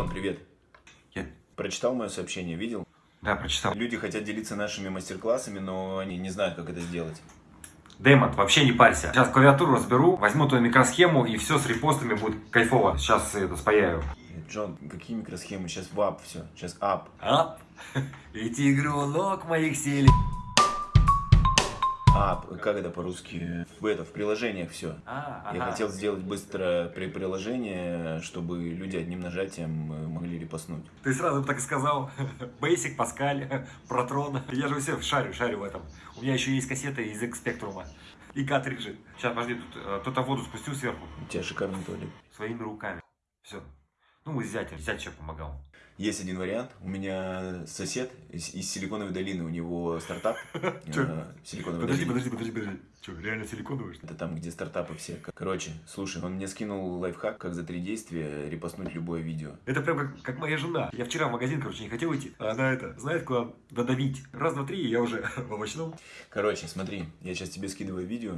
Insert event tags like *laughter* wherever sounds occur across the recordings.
Джон, привет. Я... Прочитал мое сообщение, видел? Да, прочитал. Люди хотят делиться нашими мастер-классами, но они не знают, как это сделать. Дэймон, вообще не парься. Сейчас клавиатуру разберу, возьму твою микросхему и все с репостами будет кайфово. Сейчас это спаяю. Джон, какие микросхемы? Сейчас в ап все. Сейчас ап. Ап. *laughs* Эти игрулок моих сели. Ап, как это по-русски? В это, в приложениях все. А, Я ага. хотел сделать быстро при приложение, чтобы люди одним нажатием э, могли репостнуть. Ты сразу так и сказал. *laughs* Basic, Паскаль, Протрон. *laughs* Я же все шарю, шарю в этом. У меня еще есть кассеты из X-Spectrum. И картриджи. Сейчас, подожди, тут э, кто-то воду спустил сверху. У тебя шикарный туалет. Своими руками. Все. Ну, зятем. Зять еще помогал. Есть один вариант. У меня сосед из, из Силиконовой долины, у него стартап. *laughs* Э, Силиконовой Подожди, подожди, подожди, подожди. Че, реально силиконовый, что? Это там, где стартапы все. Короче, слушай, он мне скинул лайфхак, как за три действия репостнуть любое видео. Это прям как, как моя жена. Я вчера в магазин, короче, не хотел идти. А она это, знает, куда додавить. Раз, два, три, и я уже *laughs* в овощном. Короче, смотри, я сейчас тебе скидываю видео.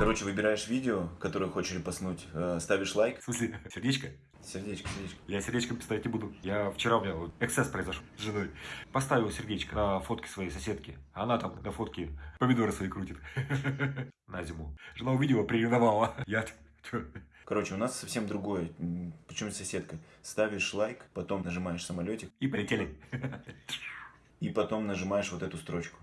Короче, выбираешь видео, которое хочешь репостнуть, э, ставишь лайк. В смысле, *laughs* сердечко? Сердечко, сердечко. Я сердечком писать не буду. Я вчера у меня вот эксцесс произошел с женой. Поставил сердечко на фотки своей соседки. Она там на фотке помидоры свои крутит. *laughs* На зиму. Жена увидела, приревновала. *laughs* Я... Короче, у нас совсем другое. Причем соседка. Ставишь лайк, потом нажимаешь самолетик, И полетели. и потом нажимаешь вот эту строчку.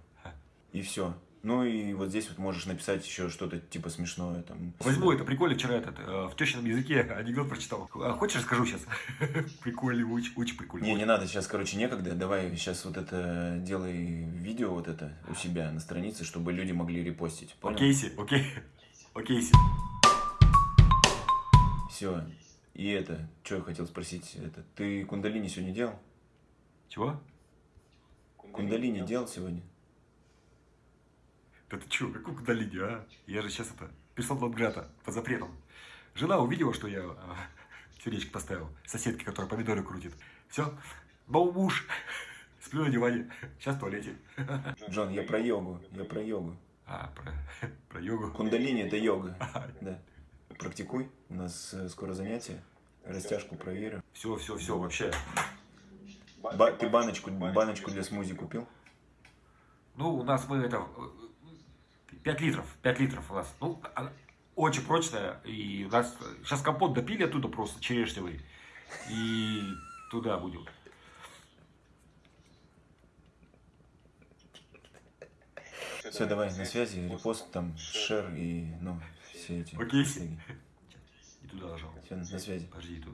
И все. Ну и вот здесь вот можешь написать еще что-то типа смешное там. Возьму это, прикольно, вчера этот, э, в тещином языке анекдот прочитал. А хочешь, расскажу сейчас? *laughs* Прикольно, очень, очень прикольно. Не, не надо, сейчас, короче, некогда. Давай сейчас вот это делай видео вот это у себя на странице, чтобы люди могли репостить. Понял? Окейси, окей. Окейси. Все. И это, что я хотел спросить, это, ты кундалини сегодня делал? Чего? Кундалини делал сегодня? Да ты чё, какую кудалини, а? Я же сейчас это, персон Лонграта, по запретам. Жена увидела, что я а, сердечко поставил, соседке, которая помидоры крутит. Все, новый муж, сплю на диване, сейчас в туалете. Джон, я про йогу, я про йогу. А, про, про йогу. Кундалини это йога, *laughs* да. Практикуй, у нас э, скоро занятие, растяжку проверю. Все, все, все, вообще. Ба- ты баночку, баночку для смузи купил? Ну, у нас мы это, 5 литров, 5 литров у нас. Ну, она очень прочная, и у нас сейчас компот допили оттуда просто черешневый, и туда будем. Все, давай, на связи, репост, там, шер и, ну, все эти. Окей. И туда нажал. Все, на связи. Подожди, тут.